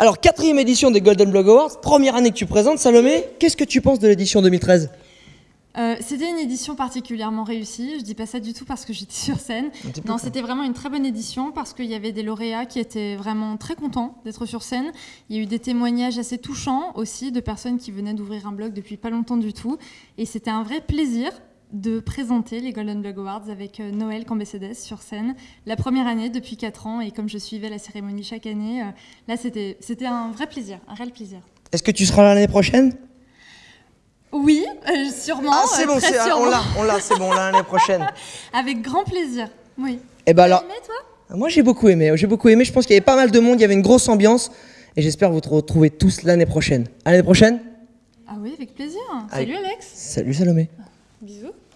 Alors, quatrième édition des Golden Blog Awards, première année que tu présentes, Salomé. Qu'est-ce que tu penses de l'édition 2013 euh, c'était une édition particulièrement réussie. Je dis pas ça du tout parce que j'étais sur scène. Non, c'était vraiment une très bonne édition parce qu'il y avait des lauréats qui étaient vraiment très contents d'être sur scène. Il y a eu des témoignages assez touchants aussi de personnes qui venaient d'ouvrir un blog depuis pas longtemps du tout. Et c'était un vrai plaisir de présenter les Golden Blog Awards avec euh, Noël Cambécédès sur scène. La première année depuis 4 ans et comme je suivais la cérémonie chaque année, euh, là c'était un vrai plaisir, un réel plaisir. Est-ce que tu seras là l'année prochaine? Oui, euh, sûrement. Ah, c'est bon, on l'a, on l'a, c'est bon, l'année prochaine. Avec grand plaisir, oui. Et eh ben alors, aimé, toi? moi j'ai beaucoup aimé, j'ai beaucoup aimé. Je pense qu'il y avait pas mal de monde, il y avait une grosse ambiance, et j'espère vous retrouver tous l'année prochaine. À l'année prochaine? Ah oui, avec plaisir. Salut Alex. Salut Salomé. Bisous.